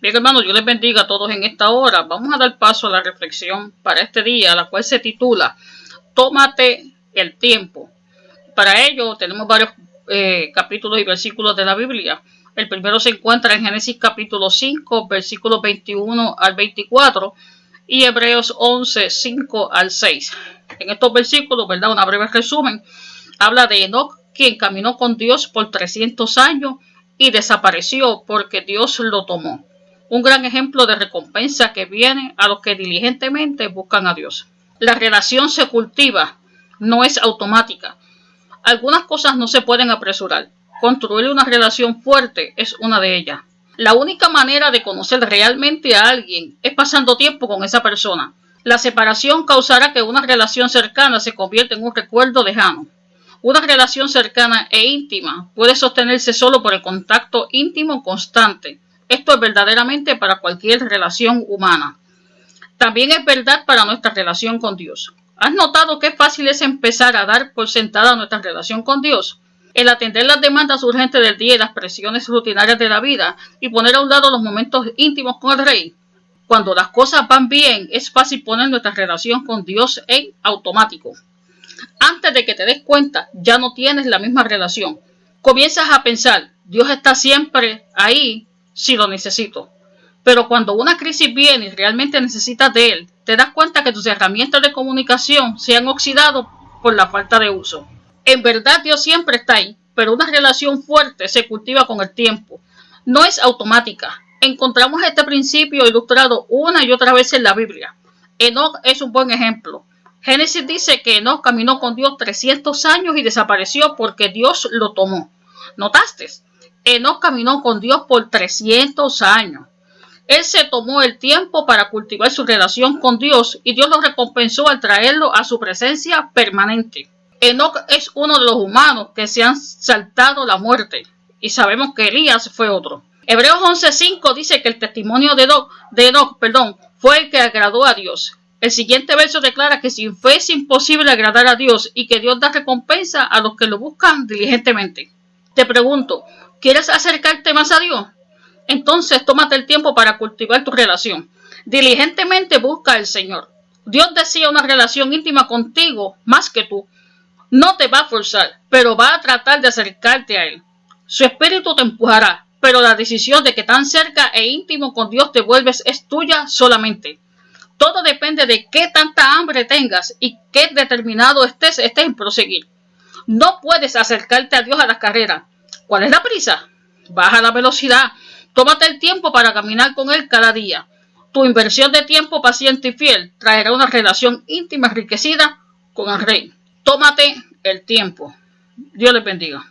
Bien hermanos, yo les bendiga a todos en esta hora. Vamos a dar paso a la reflexión para este día, la cual se titula Tómate el tiempo. Para ello tenemos varios eh, capítulos y versículos de la Biblia. El primero se encuentra en Génesis capítulo 5, versículos 21 al 24 y Hebreos 11, 5 al 6. En estos versículos, ¿verdad? Una breve resumen, habla de Enoch, quien caminó con Dios por 300 años y desapareció porque Dios lo tomó un gran ejemplo de recompensa que viene a los que diligentemente buscan a Dios. La relación se cultiva, no es automática. Algunas cosas no se pueden apresurar. Construir una relación fuerte es una de ellas. La única manera de conocer realmente a alguien es pasando tiempo con esa persona. La separación causará que una relación cercana se convierta en un recuerdo lejano. Una relación cercana e íntima puede sostenerse solo por el contacto íntimo constante esto es verdaderamente para cualquier relación humana. También es verdad para nuestra relación con Dios. ¿Has notado qué fácil es empezar a dar por sentada nuestra relación con Dios? El atender las demandas urgentes del día y las presiones rutinarias de la vida y poner a un lado los momentos íntimos con el Rey. Cuando las cosas van bien, es fácil poner nuestra relación con Dios en automático. Antes de que te des cuenta, ya no tienes la misma relación. Comienzas a pensar, Dios está siempre ahí si lo necesito. Pero cuando una crisis viene y realmente necesitas de él, te das cuenta que tus herramientas de comunicación se han oxidado por la falta de uso. En verdad Dios siempre está ahí, pero una relación fuerte se cultiva con el tiempo. No es automática. Encontramos este principio ilustrado una y otra vez en la Biblia. Enoch es un buen ejemplo. Génesis dice que Enoch caminó con Dios 300 años y desapareció porque Dios lo tomó. ¿Notaste? Enoch caminó con Dios por 300 años. Él se tomó el tiempo para cultivar su relación con Dios y Dios lo recompensó al traerlo a su presencia permanente. Enoch es uno de los humanos que se han saltado la muerte y sabemos que Elías fue otro. Hebreos 11.5 dice que el testimonio de Enoch, de Enoch perdón, fue el que agradó a Dios. El siguiente verso declara que sin fe es imposible agradar a Dios y que Dios da recompensa a los que lo buscan diligentemente. Te pregunto, ¿Quieres acercarte más a Dios? Entonces tómate el tiempo para cultivar tu relación. Diligentemente busca al Señor. Dios desea una relación íntima contigo más que tú. No te va a forzar, pero va a tratar de acercarte a Él. Su espíritu te empujará, pero la decisión de que tan cerca e íntimo con Dios te vuelves es tuya solamente. Todo depende de qué tanta hambre tengas y qué determinado estés, estés en proseguir. No puedes acercarte a Dios a la carrera. ¿Cuál es la prisa? Baja la velocidad. Tómate el tiempo para caminar con Él cada día. Tu inversión de tiempo paciente y fiel traerá una relación íntima enriquecida con el Rey. Tómate el tiempo. Dios les bendiga.